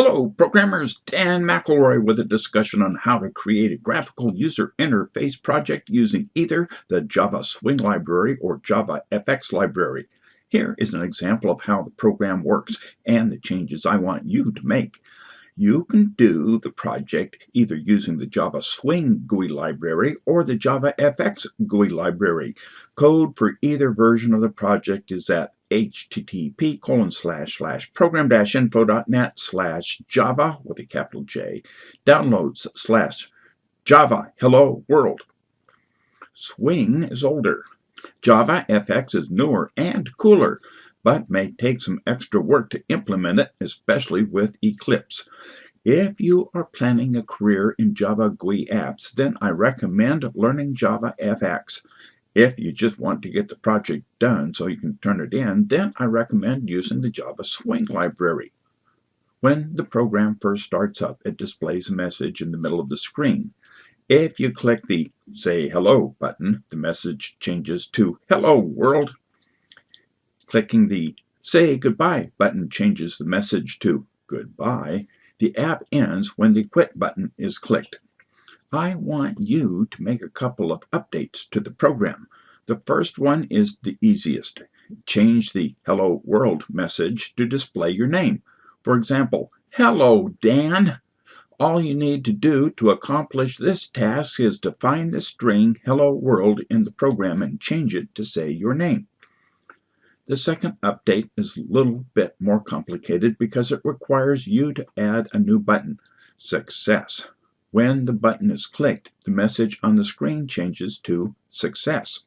Hello, programmers. Dan McElroy with a discussion on how to create a graphical user interface project using either the Java Swing library or Java FX library. Here is an example of how the program works and the changes I want you to make. You can do the project either using the Java Swing GUI library or the Java FX GUI library. Code for either version of the project is at http colon slash slash program dash info.net slash java with a capital J downloads slash java hello world. Swing is older. Java FX is newer and cooler, but may take some extra work to implement it, especially with Eclipse. If you are planning a career in Java GUI apps, then I recommend learning Java FX. If you just want to get the project done so you can turn it in, then I recommend using the Java Swing library. When the program first starts up, it displays a message in the middle of the screen. If you click the Say Hello button, the message changes to Hello World. Clicking the Say Goodbye button changes the message to Goodbye. The app ends when the Quit button is clicked. I want you to make a couple of updates to the program. The first one is the easiest. Change the Hello World message to display your name. For example, Hello Dan. All you need to do to accomplish this task is to find the string Hello World in the program and change it to say your name. The second update is a little bit more complicated because it requires you to add a new button, Success. When the button is clicked, the message on the screen changes to Success.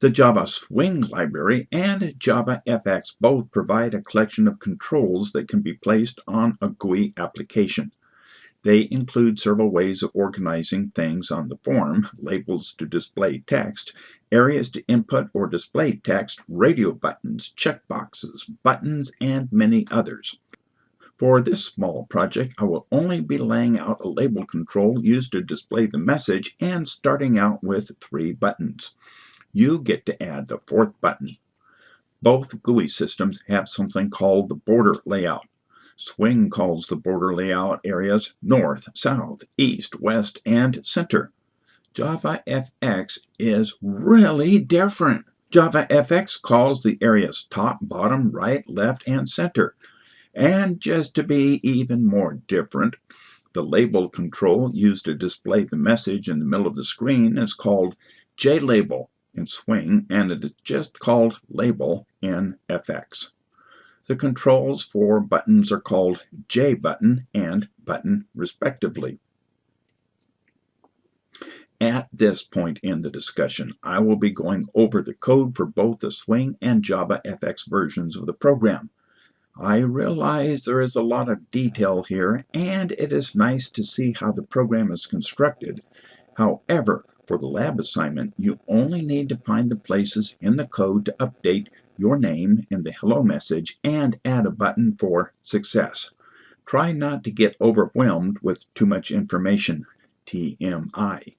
The Java Swing library and Java FX both provide a collection of controls that can be placed on a GUI application. They include several ways of organizing things on the form, labels to display text, areas to input or display text, radio buttons, checkboxes, buttons, and many others. For this small project, I will only be laying out a label control used to display the message and starting out with three buttons. You get to add the fourth button. Both GUI systems have something called the border layout. Swing calls the border layout areas North, South, East, West, and Center. Java FX is really different. Java FX calls the areas top, bottom, right, left, and center. And just to be even more different, the label control used to display the message in the middle of the screen is called JLabel in Swing, and it is just called Label in FX. The controls for buttons are called JButton and Button respectively. At this point in the discussion, I will be going over the code for both the Swing and Java FX versions of the program. I realize there is a lot of detail here, and it is nice to see how the program is constructed. However, for the lab assignment, you only need to find the places in the code to update your name in the hello message and add a button for success. Try not to get overwhelmed with too much information, TMI.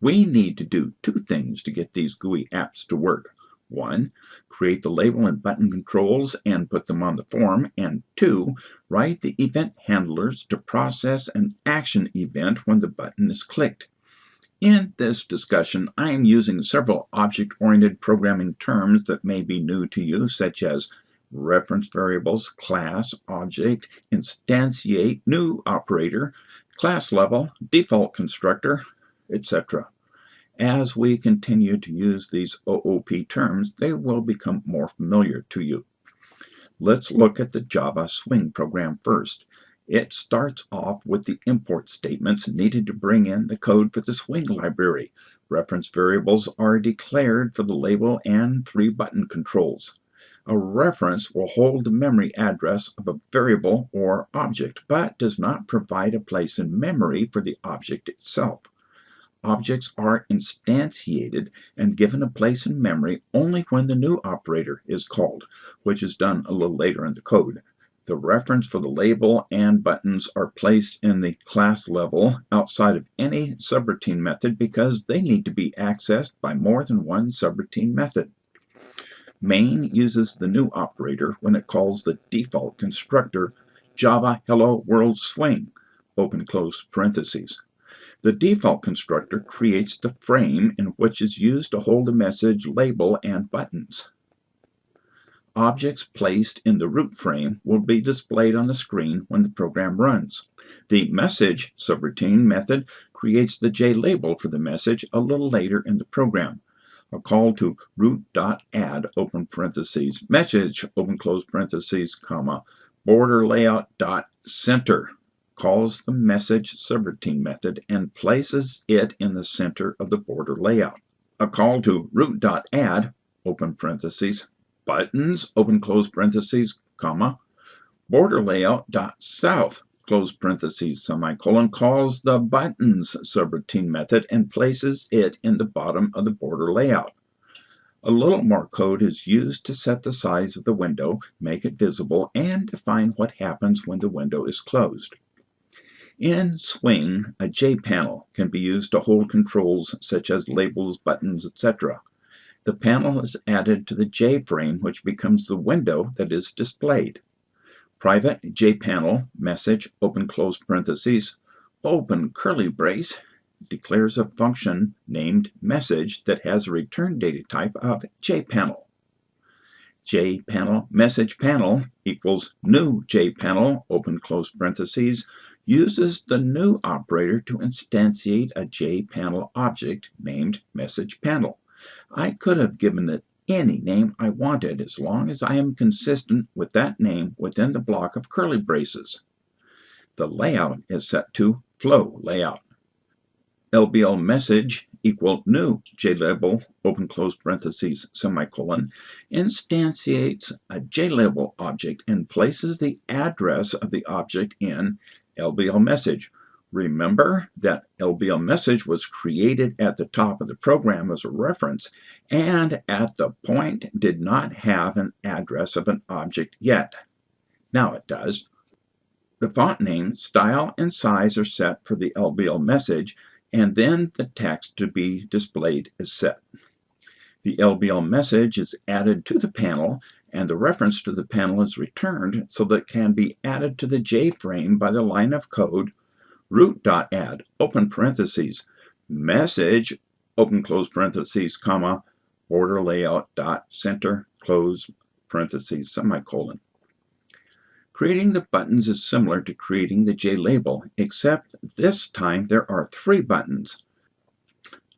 We need to do two things to get these GUI apps to work. One, create the label and button controls and put them on the form. And two, write the event handlers to process an action event when the button is clicked. In this discussion, I am using several object-oriented programming terms that may be new to you, such as reference variables, class, object, instantiate, new operator, class level, default constructor, etc. As we continue to use these OOP terms, they will become more familiar to you. Let's look at the Java Swing program first. It starts off with the import statements needed to bring in the code for the Swing library. Reference variables are declared for the label and three button controls. A reference will hold the memory address of a variable or object, but does not provide a place in memory for the object itself objects are instantiated and given a place in memory only when the new operator is called, which is done a little later in the code. The reference for the label and buttons are placed in the class level outside of any subroutine method because they need to be accessed by more than one subroutine method. Main uses the new operator when it calls the default constructor Java Hello World Swing, open close parentheses. The default constructor creates the frame in which is used to hold a message label and buttons. Objects placed in the root frame will be displayed on the screen when the program runs. The message subroutine method creates the JLabel for the message a little later in the program. A call to root.add open parentheses message open close parentheses comma border layout dot center calls the message subroutine method and places it in the center of the border layout. A call to root.add open parentheses buttons, open close parentheses, comma, border layout dot south, close parentheses, semicolon, calls the buttons subroutine method and places it in the bottom of the border layout. A little more code is used to set the size of the window, make it visible, and define what happens when the window is closed. In Swing, a J panel can be used to hold controls such as labels, buttons, etc. The panel is added to the J-frame, which becomes the window that is displayed. Private JPanel message, open close parentheses, open curly brace, declares a function named message that has a return data type of JPanel. JPanel message panel equals new JPanel, open close parentheses, uses the new operator to instantiate a JPanel object named message panel. I could have given it any name I wanted as long as I am consistent with that name within the block of curly braces. The layout is set to flow layout. LBL message equal new JLabel open close parentheses semicolon instantiates a JLabel object and places the address of the object in LBL message Remember that LBL message was created at the top of the program as a reference and at the point did not have an address of an object yet. Now it does. The font name, style, and size are set for the LBL message and then the text to be displayed is set. The LBL message is added to the panel and the reference to the panel is returned so that it can be added to the J-frame by the line of code root.add, open parentheses, message, open close parentheses, comma, border layout dot center, close parentheses, semicolon. Creating the buttons is similar to creating the JLabel, except this time there are three buttons.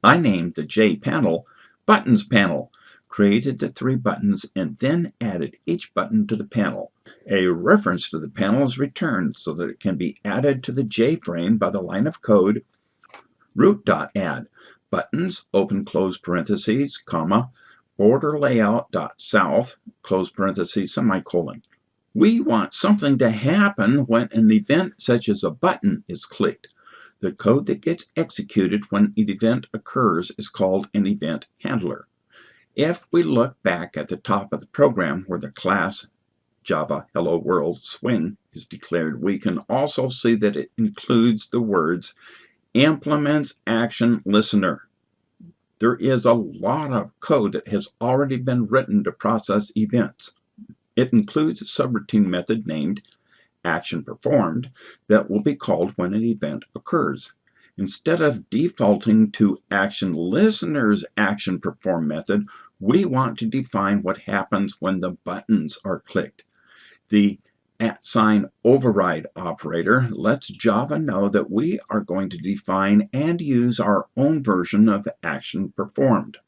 I named the J panel Buttons Panel, created the three buttons, and then added each button to the panel. A reference to the panel is returned so that it can be added to the J-frame by the line of code root.add buttons, open close parentheses, comma, border dot south, close parentheses, semicolon. We want something to happen when an event such as a button is clicked. The code that gets executed when an event occurs is called an event handler. If we look back at the top of the program where the class Java Hello World Swing is declared, we can also see that it includes the words implements action listener. There is a lot of code that has already been written to process events. It includes a subroutine method named action performed that will be called when an event occurs. Instead of defaulting to action listener's action perform method, we want to define what happens when the buttons are clicked. The at sign override operator lets Java know that we are going to define and use our own version of action performed.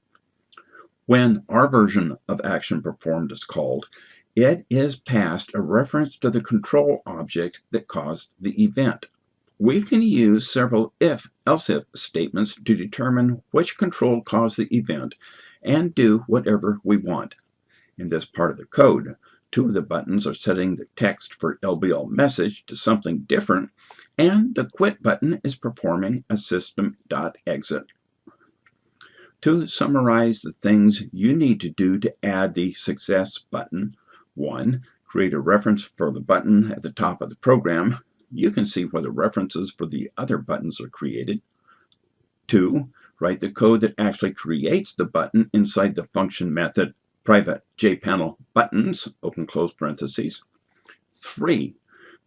When our version of action performed is called, it is passed a reference to the control object that caused the event. We can use several if-else-if statements to determine which control caused the event and do whatever we want. In this part of the code, Two of the buttons are setting the text for LBL message to something different, and the quit button is performing a system.exit. To summarize the things you need to do to add the success button, 1. Create a reference for the button at the top of the program. You can see where the references for the other buttons are created. 2. Write the code that actually creates the button inside the function method private JPanel buttons, open close parentheses. Three,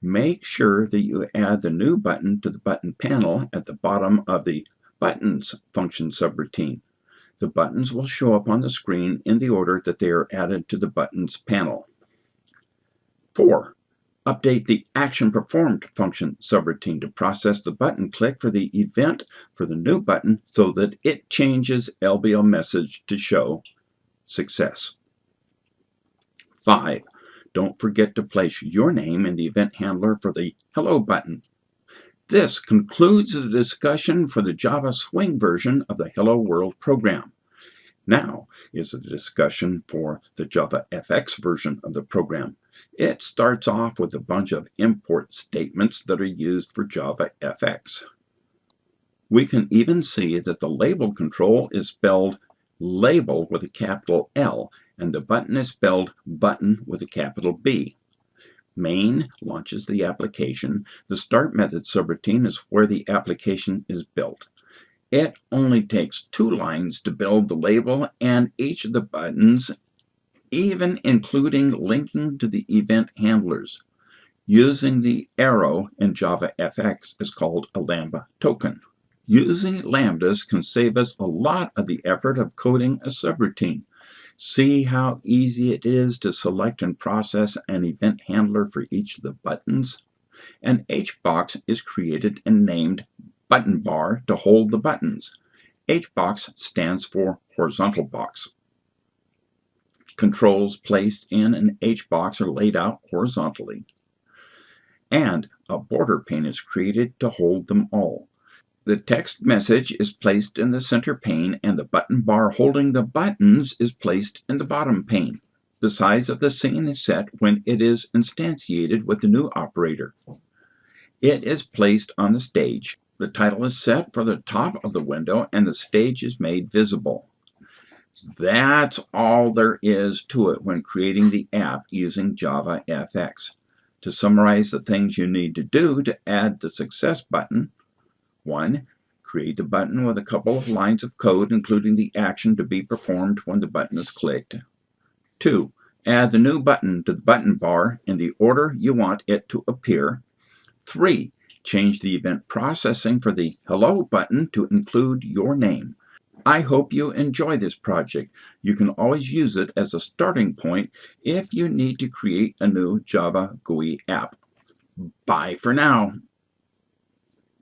Make sure that you add the new button to the button panel at the bottom of the Buttons function subroutine. The buttons will show up on the screen in the order that they are added to the Buttons panel. 4. Update the Action Performed function subroutine to process the button click for the event for the new button so that it changes LBL message to show success. 5. Don't forget to place your name in the event handler for the Hello button. This concludes the discussion for the Java Swing version of the Hello World program. Now is the discussion for the Java FX version of the program. It starts off with a bunch of import statements that are used for Java FX. We can even see that the label control is spelled label with a capital L and the button is spelled button with a capital B. Main launches the application. The start method subroutine is where the application is built. It only takes two lines to build the label and each of the buttons, even including linking to the event handlers. Using the arrow in JavaFX is called a Lambda token. Using lambdas can save us a lot of the effort of coding a subroutine. See how easy it is to select and process an event handler for each of the buttons? An HBox is created and named button bar to hold the buttons. HBox stands for horizontal box. Controls placed in an HBox are laid out horizontally. And a border pane is created to hold them all. The text message is placed in the center pane and the button bar holding the buttons is placed in the bottom pane. The size of the scene is set when it is instantiated with the new operator. It is placed on the stage. The title is set for the top of the window and the stage is made visible. That's all there is to it when creating the app using Java FX. To summarize the things you need to do to add the success button, 1. Create the button with a couple of lines of code including the action to be performed when the button is clicked. 2. Add the new button to the button bar in the order you want it to appear. 3 Change the event processing for the Hello button to include your name. I hope you enjoy this project. You can always use it as a starting point if you need to create a new Java GUI app. Bye for now.